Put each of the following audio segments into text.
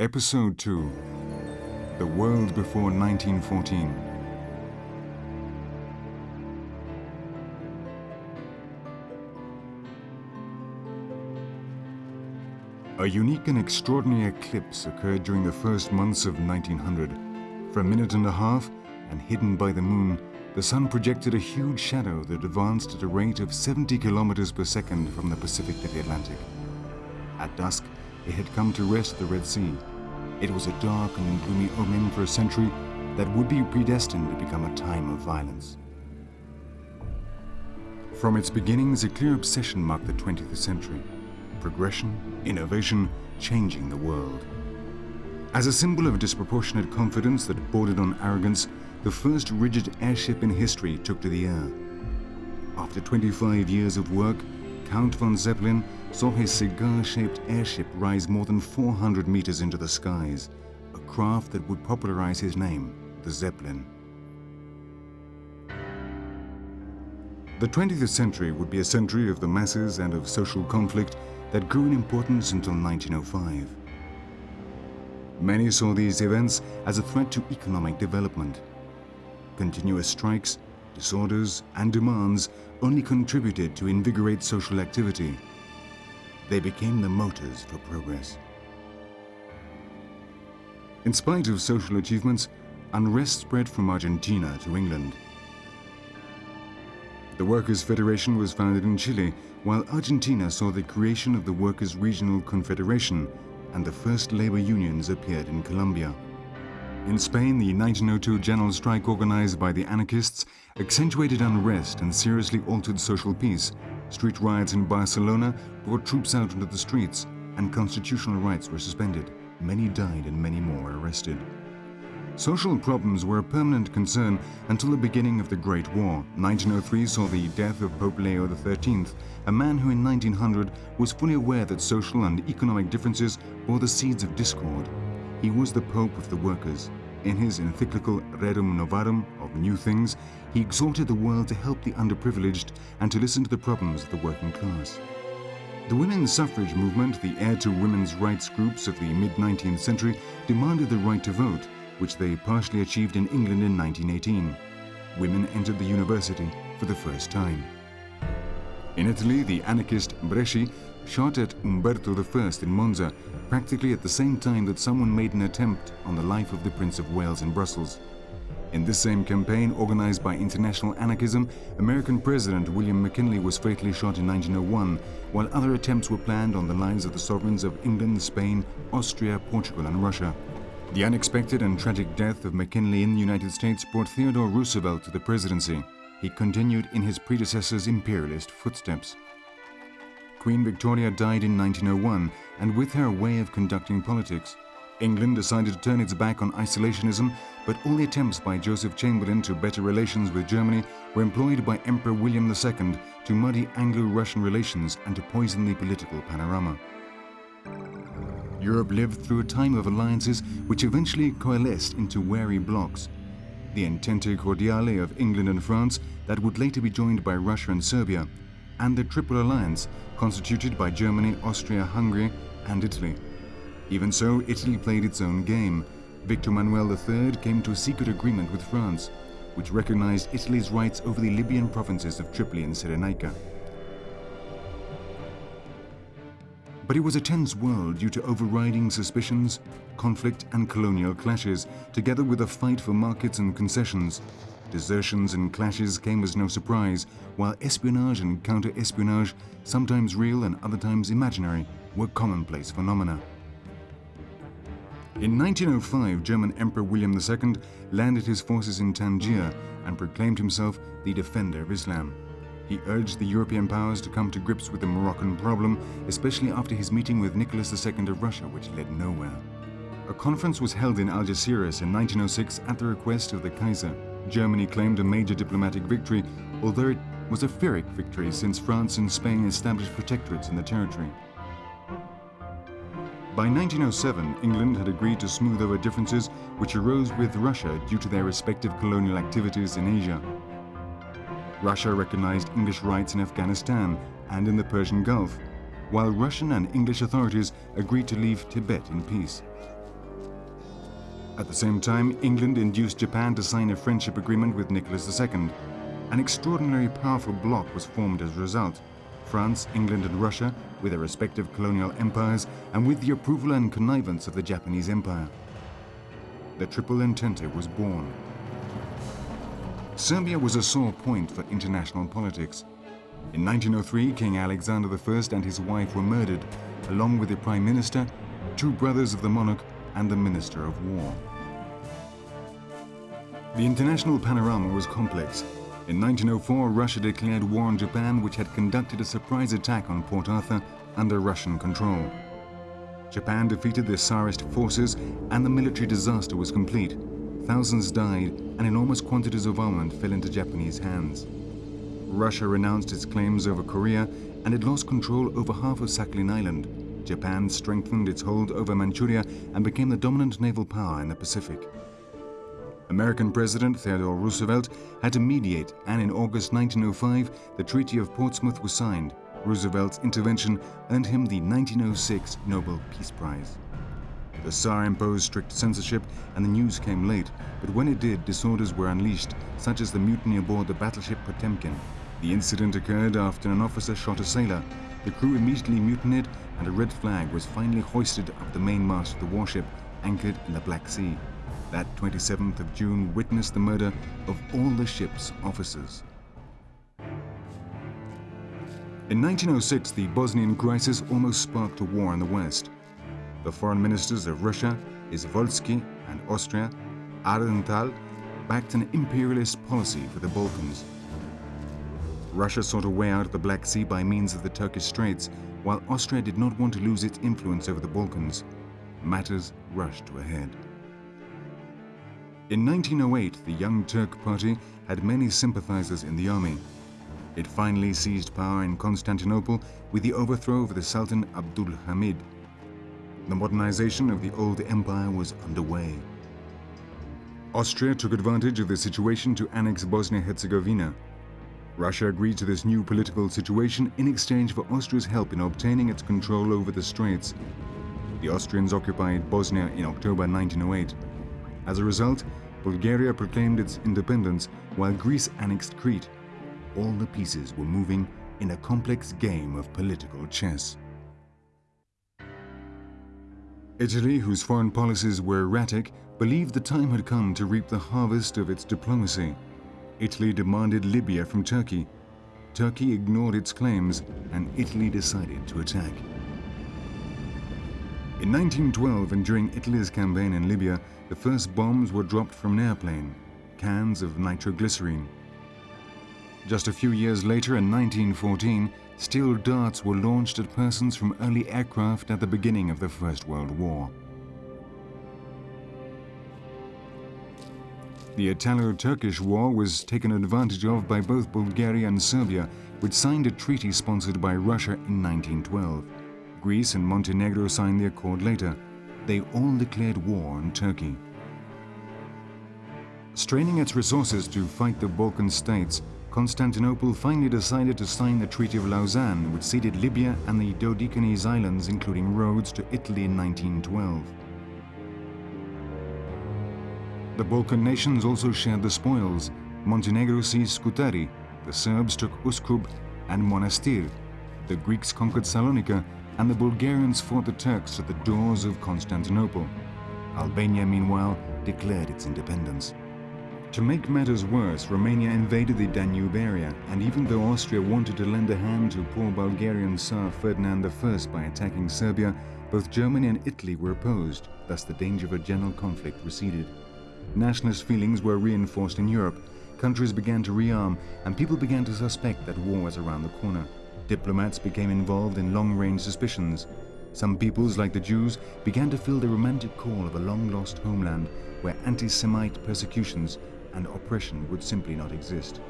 Episode 2 The World Before 1914. A unique and extraordinary eclipse occurred during the first months of 1900. For a minute and a half, and hidden by the moon, the sun projected a huge shadow that advanced at a rate of 70 kilometers per second from the Pacific to the Atlantic. At dusk, it had come to rest the Red Sea. It was a dark and gloomy omen for a century that would be predestined to become a time of violence. From its beginnings, a clear obsession marked the 20th century. Progression, innovation, changing the world. As a symbol of disproportionate confidence that bordered on arrogance, the first rigid airship in history took to the air. After 25 years of work, Count von Zeppelin saw his cigar-shaped airship rise more than 400 meters into the skies, a craft that would popularize his name, the Zeppelin. The 20th century would be a century of the masses and of social conflict that grew in importance until 1905. Many saw these events as a threat to economic development. Continuous strikes, disorders, and demands only contributed to invigorate social activity. They became the motors for progress. In spite of social achievements, unrest spread from Argentina to England. The Workers' Federation was founded in Chile, while Argentina saw the creation of the Workers' Regional Confederation and the first labor unions appeared in Colombia. In Spain, the 1902 general strike organized by the anarchists accentuated unrest and seriously altered social peace. Street riots in Barcelona brought troops out into the streets, and constitutional rights were suspended. Many died and many more were arrested. Social problems were a permanent concern until the beginning of the Great War. 1903 saw the death of Pope Leo XIII, a man who in 1900 was fully aware that social and economic differences bore the seeds of discord. He was the Pope of the workers. In his encyclical Rerum Novarum of New Things, he exhorted the world to help the underprivileged and to listen to the problems of the working class. The women's suffrage movement, the heir to women's rights groups of the mid-19th century, demanded the right to vote, which they partially achieved in England in 1918. Women entered the university for the first time. In Italy, the anarchist Bresci shot at Umberto I in Monza, practically at the same time that someone made an attempt on the life of the Prince of Wales in Brussels. In this same campaign, organized by international anarchism, American President William McKinley was fatally shot in 1901, while other attempts were planned on the lives of the sovereigns of England, Spain, Austria, Portugal, and Russia. The unexpected and tragic death of McKinley in the United States brought Theodore Roosevelt to the presidency. He continued in his predecessor's imperialist footsteps. Queen Victoria died in 1901, and with her way of conducting politics. England decided to turn its back on isolationism, but all the attempts by Joseph Chamberlain to better relations with Germany were employed by Emperor William II to muddy Anglo-Russian relations and to poison the political panorama. Europe lived through a time of alliances which eventually coalesced into wary blocs. The Entente Cordiale of England and France that would later be joined by Russia and Serbia, and the Triple Alliance constituted by Germany, Austria, Hungary and Italy. Even so, Italy played its own game. Victor Emmanuel III came to a secret agreement with France, which recognized Italy's rights over the Libyan provinces of Tripoli and Cyrenaica. But it was a tense world due to overriding suspicions, conflict and colonial clashes, together with a fight for markets and concessions. Desertions and clashes came as no surprise, while espionage and counter-espionage, sometimes real and other times imaginary, were commonplace phenomena. In 1905, German Emperor William II landed his forces in Tangier and proclaimed himself the defender of Islam. He urged the European powers to come to grips with the Moroccan problem, especially after his meeting with Nicholas II of Russia, which led nowhere. A conference was held in Algeciras in 1906 at the request of the Kaiser. Germany claimed a major diplomatic victory, although it was a Pyrrhic victory since France and Spain established protectorates in the territory. By 1907, England had agreed to smooth over differences which arose with Russia due to their respective colonial activities in Asia. Russia recognized English rights in Afghanistan and in the Persian Gulf, while Russian and English authorities agreed to leave Tibet in peace. At the same time, England induced Japan to sign a friendship agreement with Nicholas II. An extraordinarily powerful bloc was formed as a result. France, England and Russia, with their respective colonial empires, and with the approval and connivance of the Japanese Empire. The Triple Entente was born. Serbia was a sore point for international politics. In 1903, King Alexander I and his wife were murdered, along with the Prime Minister, two brothers of the monarch, and the Minister of War. The international panorama was complex. In 1904, Russia declared war on Japan, which had conducted a surprise attack on Port Arthur under Russian control. Japan defeated the Tsarist forces and the military disaster was complete. Thousands died and enormous quantities of armament fell into Japanese hands. Russia renounced its claims over Korea and it lost control over half of Sakhalin Island. Japan strengthened its hold over Manchuria and became the dominant naval power in the Pacific. American President Theodore Roosevelt had to mediate and in August 1905 the Treaty of Portsmouth was signed. Roosevelt's intervention earned him the 1906 Nobel Peace Prize. The Tsar imposed strict censorship and the news came late, but when it did, disorders were unleashed, such as the mutiny aboard the battleship Potemkin. The incident occurred after an officer shot a sailor. The crew immediately mutinied and a red flag was finally hoisted up the mainmast of the warship, anchored in the Black Sea. That 27th of June witnessed the murder of all the ship's officers. In 1906, the Bosnian crisis almost sparked a war in the West. The foreign ministers of Russia, Izvolsky, and Austria, Aehrenthal, backed an imperialist policy for the Balkans. Russia sought a way out of the Black Sea by means of the Turkish Straits, while Austria did not want to lose its influence over the Balkans. Matters rushed to a head. In 1908, the Young Turk Party had many sympathizers in the army. It finally seized power in Constantinople with the overthrow of the Sultan Abdul Hamid. The modernization of the old empire was underway. Austria took advantage of the situation to annex Bosnia-Herzegovina. Russia agreed to this new political situation in exchange for Austria's help in obtaining its control over the Straits. The Austrians occupied Bosnia in October 1908. As a result, Bulgaria proclaimed its independence while Greece annexed Crete. All the pieces were moving in a complex game of political chess. Italy, whose foreign policies were erratic, believed the time had come to reap the harvest of its diplomacy. Italy demanded Libya from Turkey. Turkey ignored its claims and Italy decided to attack. In 1912 and during Italy's campaign in Libya, the first bombs were dropped from an airplane, cans of nitroglycerine. Just a few years later, in 1914, steel darts were launched at persons from early aircraft at the beginning of the First World War. The Italo-Turkish War was taken advantage of by both Bulgaria and Serbia, which signed a treaty sponsored by Russia in 1912. Greece and Montenegro signed the accord later. They all declared war on Turkey. Straining its resources to fight the Balkan states, Constantinople finally decided to sign the Treaty of Lausanne, which ceded Libya and the Dodecanese Islands, including Rhodes, to Italy in 1912. The Balkan nations also shared the spoils. Montenegro seized Scutari, the Serbs took Uskub and Monastir, the Greeks conquered Salonika, and the Bulgarians fought the Turks at the doors of Constantinople. Albania, meanwhile, declared its independence. To make matters worse, Romania invaded the Danube area, and even though Austria wanted to lend a hand to poor Bulgarian Tsar Ferdinand I by attacking Serbia, both Germany and Italy were opposed, thus the danger of a general conflict receded. Nationalist feelings were reinforced in Europe, countries began to rearm, and people began to suspect that war was around the corner. Diplomats became involved in long-range suspicions. Some peoples, like the Jews, began to feel the romantic call of a long-lost homeland where anti-Semite persecutions and oppression would simply not exist.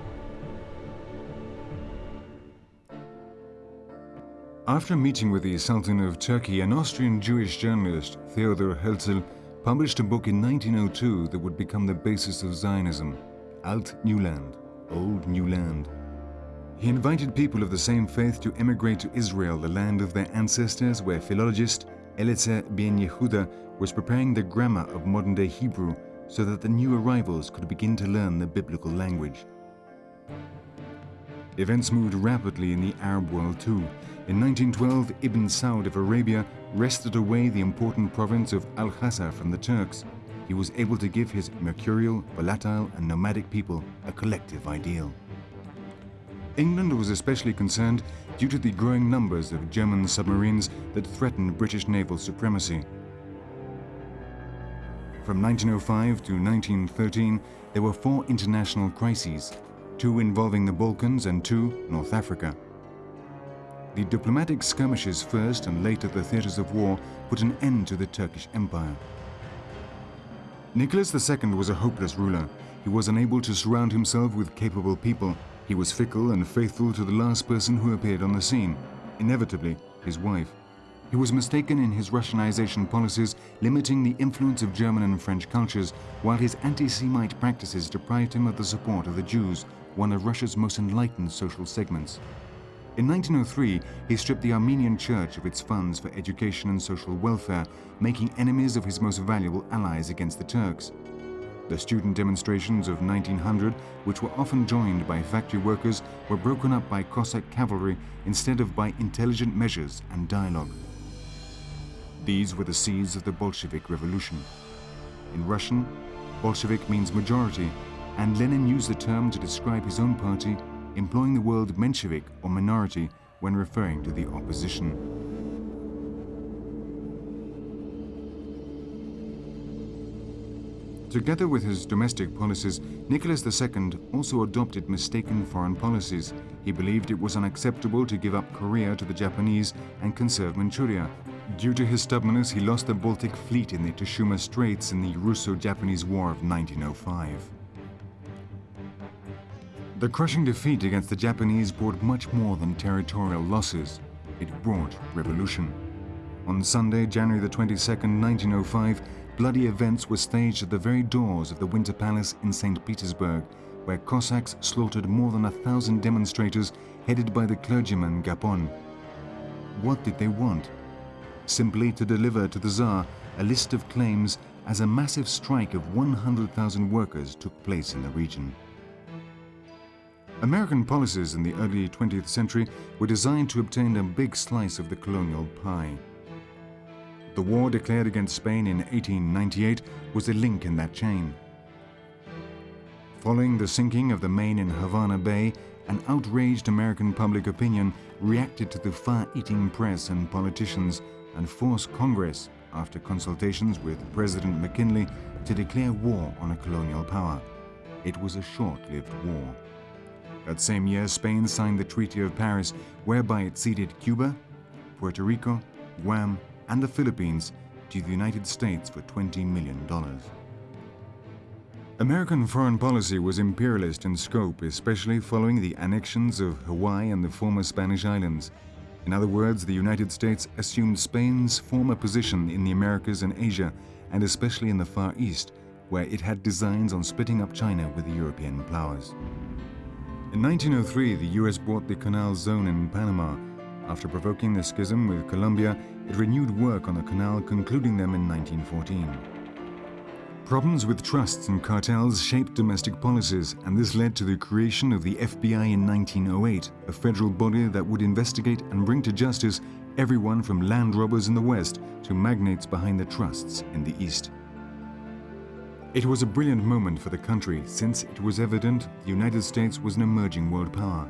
After meeting with the Sultan of Turkey, an Austrian Jewish journalist, Theodor Herzl, published a book in 1902 that would become the basis of Zionism, Altneuland, Old New Land. He invited people of the same faith to emigrate to Israel, the land of their ancestors, where philologist Eliezer Ben Yehuda was preparing the grammar of modern-day Hebrew so that the new arrivals could begin to learn the biblical language. Events moved rapidly in the Arab world too. In 1912, Ibn Saud of Arabia wrested away the important province of Al-Hasa from the Turks. He was able to give his mercurial, volatile and nomadic people a collective ideal. England was especially concerned due to the growing numbers of German submarines that threatened British naval supremacy. From 1905 to 1913, there were four international crises, two involving the Balkans and two North Africa. The diplomatic skirmishes first and later the theatres of war put an end to the Turkish Empire. Nicholas II was a hopeless ruler. He was unable to surround himself with capable people. He was fickle and faithful to the last person who appeared on the scene, inevitably his wife. He was mistaken in his Russianization policies, limiting the influence of German and French cultures, while his anti-Semite practices deprived him of the support of the Jews, one of Russia's most enlightened social segments. In 1903, he stripped the Armenian Church of its funds for education and social welfare, making enemies of his most valuable allies against the Turks. The student demonstrations of 1900, which were often joined by factory workers, were broken up by Cossack cavalry instead of by intelligent measures and dialogue. These were the seeds of the Bolshevik Revolution. In Russian, Bolshevik means majority, and Lenin used the term to describe his own party, employing the word Menshevik or minority when referring to the opposition. Together with his domestic policies, Nicholas II also adopted mistaken foreign policies. He believed it was unacceptable to give up Korea to the Japanese and conserve Manchuria. Due to his stubbornness, he lost the Baltic Fleet in the Tsushima Straits in the Russo-Japanese War of 1905. The crushing defeat against the Japanese brought much more than territorial losses. It brought revolution. On Sunday, January the 22nd, 1905, bloody events were staged at the very doors of the Winter Palace in St. Petersburg, where Cossacks slaughtered more than a thousand demonstrators headed by the clergyman Gapon. What did they want? Simply to deliver to the Tsar a list of claims as a massive strike of 100,000 workers took place in the region. American policies in the early 20th century were designed to obtain a big slice of the colonial pie. The war declared against Spain in 1898 was a link in that chain. Following the sinking of the Maine in Havana Bay, an outraged American public opinion reacted to the far-eating press and politicians and forced Congress, after consultations with President McKinley, to declare war on a colonial power. It was a short-lived war. That same year, Spain signed the Treaty of Paris, whereby it ceded Cuba, Puerto Rico, Guam, and the Philippines to the United States for $20 million. American foreign policy was imperialist in scope, especially following the annexions of Hawaii and the former Spanish islands. In other words, the United States assumed Spain's former position in the Americas and Asia, and especially in the Far East, where it had designs on splitting up China with the European powers. In 1903, the US bought the Canal Zone in Panama, after provoking the schism with Colombia, it renewed work on the canal, concluding them in 1914. Problems with trusts and cartels shaped domestic policies, and this led to the creation of the FBI in 1908, a federal body that would investigate and bring to justice everyone from land robbers in the West to magnates behind the trusts in the East. It was a brilliant moment for the country since it was evident the United States was an emerging world power.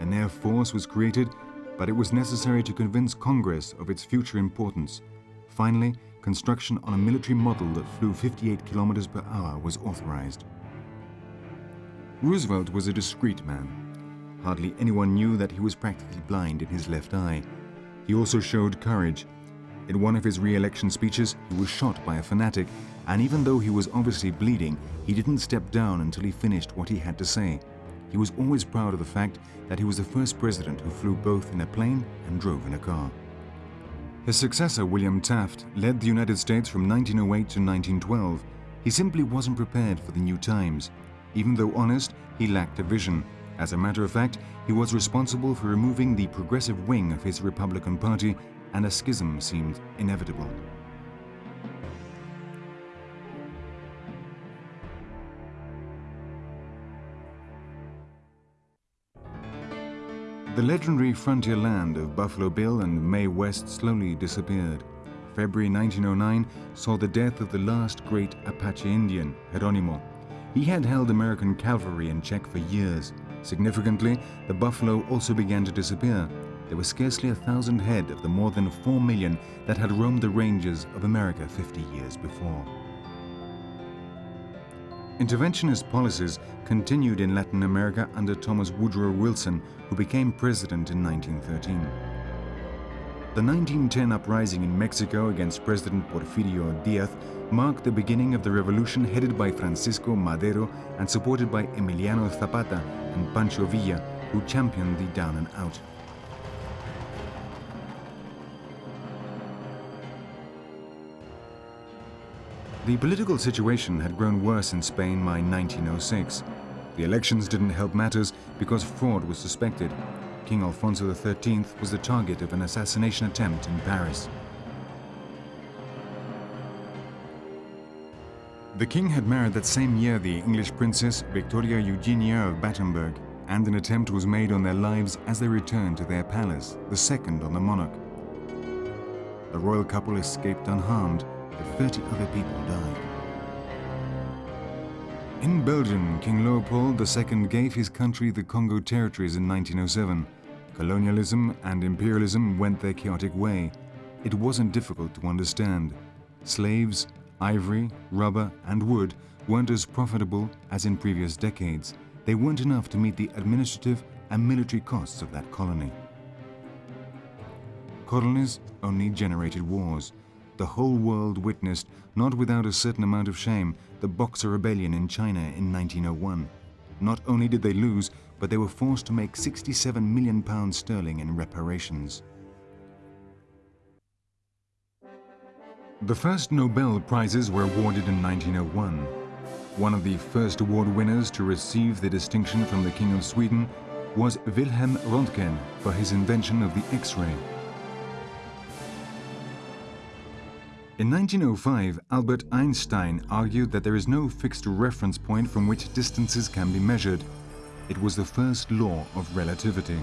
An air force was created but it was necessary to convince Congress of its future importance. Finally, construction on a military model that flew 58 kilometers per hour was authorized. Roosevelt was a discreet man. Hardly anyone knew that he was practically blind in his left eye. He also showed courage. In one of his re-election speeches, he was shot by a fanatic, and even though he was obviously bleeding, he didn't step down until he finished what he had to say. He was always proud of the fact that he was the first president who flew both in a plane and drove in a car. His successor, William Taft, led the United States from 1908 to 1912. He simply wasn't prepared for the new times. Even though honest, he lacked a vision. As a matter of fact, he was responsible for removing the progressive wing of his Republican Party and a schism seemed inevitable. The legendary frontier land of Buffalo Bill and Mae West slowly disappeared. February 1909 saw the death of the last great Apache Indian, Geronimo. He had held American cavalry in check for years. Significantly, the buffalo also began to disappear. There were scarcely a thousand head of the more than four million that had roamed the ranges of America 50 years before. Interventionist policies continued in Latin America under Thomas Woodrow Wilson, who became president in 1913. The 1910 uprising in Mexico against President Porfirio Diaz marked the beginning of the revolution headed by Francisco Madero and supported by Emiliano Zapata and Pancho Villa, who championed the down and out. The political situation had grown worse in Spain by 1906. The elections didn't help matters because fraud was suspected. King Alfonso XIII was the target of an assassination attempt in Paris. The king had married that same year the English princess Victoria Eugenia of Battenberg, and an attempt was made on their lives as they returned to their palace, the second on the monarch. The royal couple escaped unharmed, 30 other people died. In Belgium, King Leopold II gave his country the Congo territories in 1907. Colonialism and imperialism went their chaotic way. It wasn't difficult to understand. Slaves, ivory, rubber, and wood weren't as profitable as in previous decades. They weren't enough to meet the administrative and military costs of that colony. Colonies only generated wars the whole world witnessed, not without a certain amount of shame, the Boxer Rebellion in China in 1901. Not only did they lose, but they were forced to make 67 million pounds sterling in reparations. The first Nobel Prizes were awarded in 1901. One of the first award winners to receive the distinction from the King of Sweden was Wilhelm Röntgen for his invention of the X-ray. In 1905, Albert Einstein argued that there is no fixed reference point from which distances can be measured. It was the first law of relativity.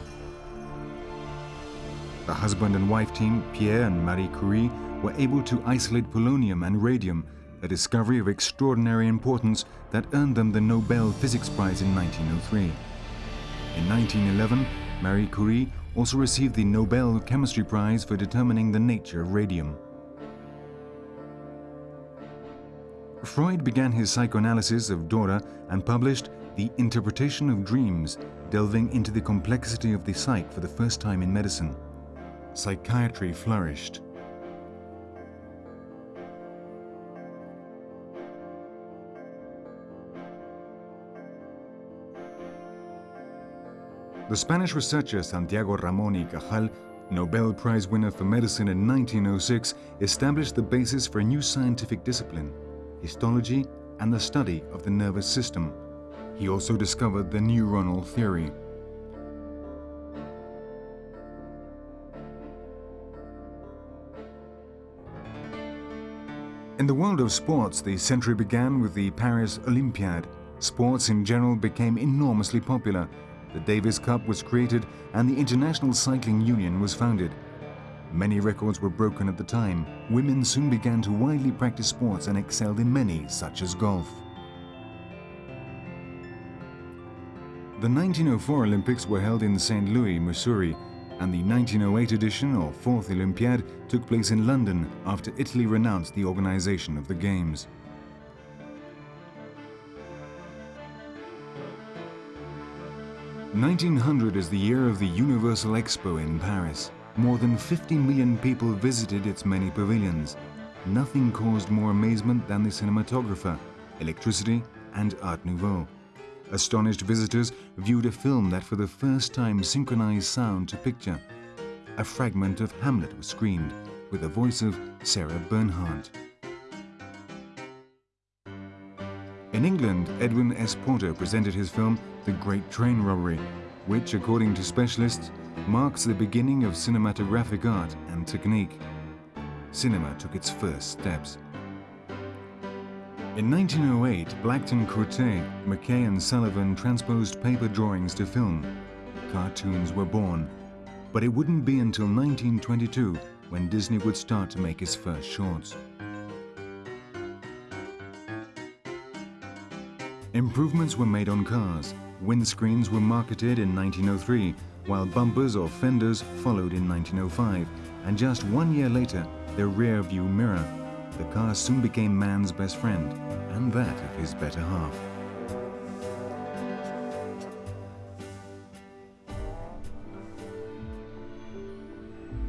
The husband and wife team, Pierre and Marie Curie, were able to isolate polonium and radium, a discovery of extraordinary importance that earned them the Nobel Physics Prize in 1903. In 1911, Marie Curie also received the Nobel Chemistry Prize for determining the nature of radium. Freud began his psychoanalysis of Dora and published The Interpretation of Dreams, delving into the complexity of the psyche for the first time in medicine. Psychiatry flourished. The Spanish researcher Santiago Ramón y Cajal, Nobel Prize winner for medicine in 1906, established the basis for a new scientific discipline, histology, and the study of the nervous system. He also discovered the neuronal theory. In the world of sports, the century began with the Paris Olympiad. Sports in general became enormously popular. The Davis Cup was created and the International Cycling Union was founded. Many records were broken at the time. Women soon began to widely practice sports and excelled in many, such as golf. The 1904 Olympics were held in St. Louis, Missouri, and the 1908 edition, or Fourth Olympiad, took place in London after Italy renounced the organization of the Games. Nineteen hundred is the year of the Universal Expo in Paris. More than 50 million people visited its many pavilions. Nothing caused more amazement than the cinematographer, electricity, and Art Nouveau. Astonished visitors viewed a film that for the first time synchronized sound to picture. A fragment of Hamlet was screened with the voice of Sarah Bernhardt. In England, Edwin S. Porter presented his film The Great Train Robbery, which, according to specialists, marks the beginning of cinematographic art and technique. Cinema took its first steps. In 1908, Blackton Courtet, McCay and Sullivan transposed paper drawings to film. Cartoons were born, but it wouldn't be until 1922 when Disney would start to make his first shorts. Improvements were made on cars. Windscreens were marketed in 1903, while bumpers or fenders followed in 1905, and just one year later, the rear view mirror. The car soon became man's best friend, and that of his better half.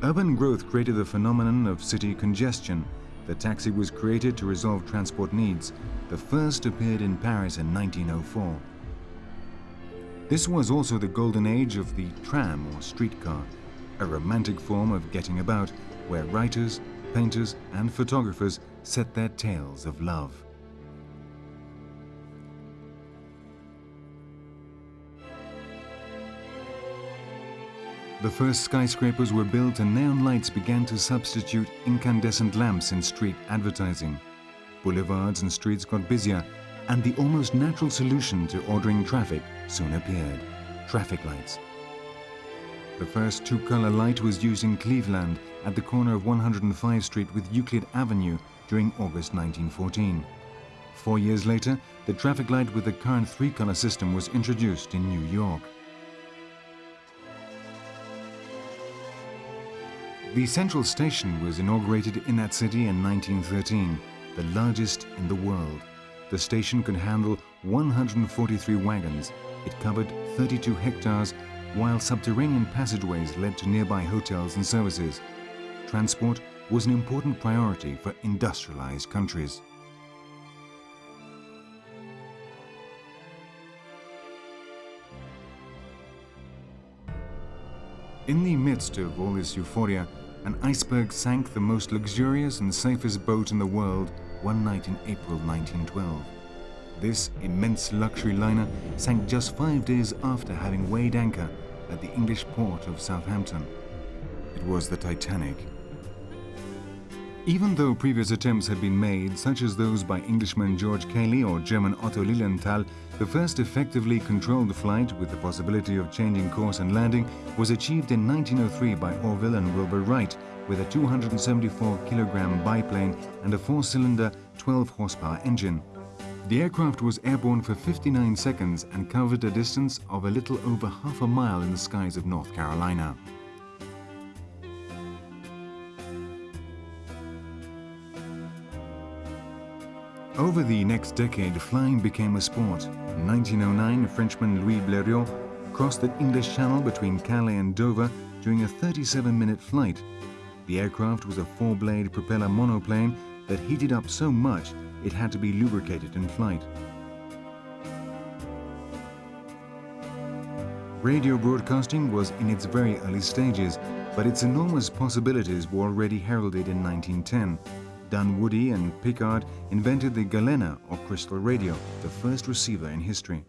Urban growth created the phenomenon of city congestion. The taxi was created to resolve transport needs. The first appeared in Paris in 1904. This was also the golden age of the tram or streetcar, a romantic form of getting about where writers, painters and photographers set their tales of love. The first skyscrapers were built and neon lights began to substitute incandescent lamps in street advertising. Boulevards and streets got busier and the almost natural solution to ordering traffic soon appeared, traffic lights. The first two-color light was used in Cleveland at the corner of 105 Street with Euclid Avenue during August 1914. Four years later, the traffic light with the current three-color system was introduced in New York. The Central Station was inaugurated in that city in 1913, the largest in the world. The station could handle 143 wagons. It covered 32 hectares, while subterranean passageways led to nearby hotels and services. Transport was an important priority for industrialized countries. In the midst of all this euphoria, an iceberg sank the most luxurious and safest boat in the world one night in April 1912. This immense luxury liner sank just five days after having weighed anchor at the English port of Southampton. It was the Titanic. Even though previous attempts had been made, such as those by Englishman George Cayley or German Otto Lilienthal, the first effectively controlled flight with the possibility of changing course and landing was achieved in 1903 by Orville and Wilbur Wright with a 274 kilogram biplane and a four-cylinder 12 horsepower engine. The aircraft was airborne for 59 seconds and covered a distance of a little over half a mile in the skies of North Carolina. Over the next decade, flying became a sport. In 1909, Frenchman Louis Blériot crossed the English Channel between Calais and Dover during a 37-minute flight the aircraft was a four-blade propeller monoplane that heated up so much it had to be lubricated in flight. Radio broadcasting was in its very early stages, but its enormous possibilities were already heralded in 1910. Dunwoody and Pickard invented the Galena or crystal radio, the first receiver in history.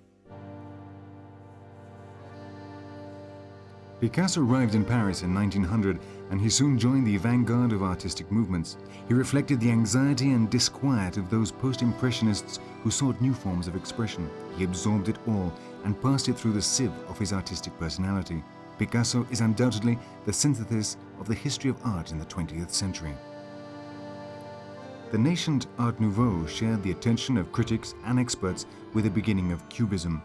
Picasso arrived in Paris in 1900 and he soon joined the vanguard of artistic movements. He reflected the anxiety and disquiet of those post-impressionists who sought new forms of expression. He absorbed it all and passed it through the sieve of his artistic personality. Picasso is undoubtedly the synthesis of the history of art in the 20th century. The nascent Art Nouveau shared the attention of critics and experts with the beginning of Cubism.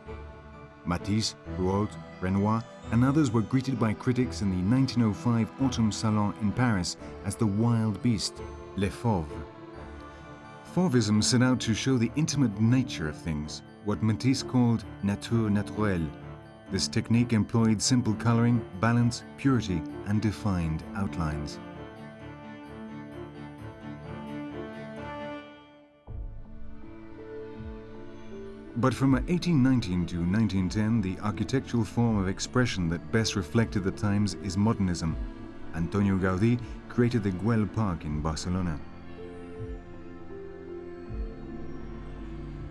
Matisse, Rouault, Renoir and others were greeted by critics in the 1905 Autumn Salon in Paris as the wild beast, Les Fauves. Fauvism set out to show the intimate nature of things, what Matisse called nature naturelle. This technique employed simple coloring, balance, purity, and defined outlines. But from 1819 to 1910, the architectural form of expression that best reflected the times is modernism. Antonio Gaudí created the Güell Park in Barcelona.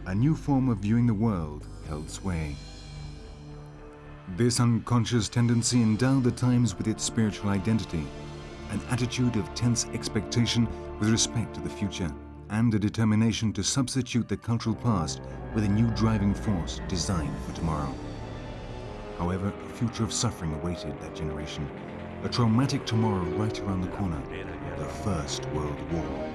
A new form of viewing the world held sway. This unconscious tendency endowed the times with its spiritual identity, an attitude of tense expectation with respect to the future, and a determination to substitute the cultural past with a new driving force designed for tomorrow. However, a future of suffering awaited that generation, a traumatic tomorrow right around the corner, the First World War.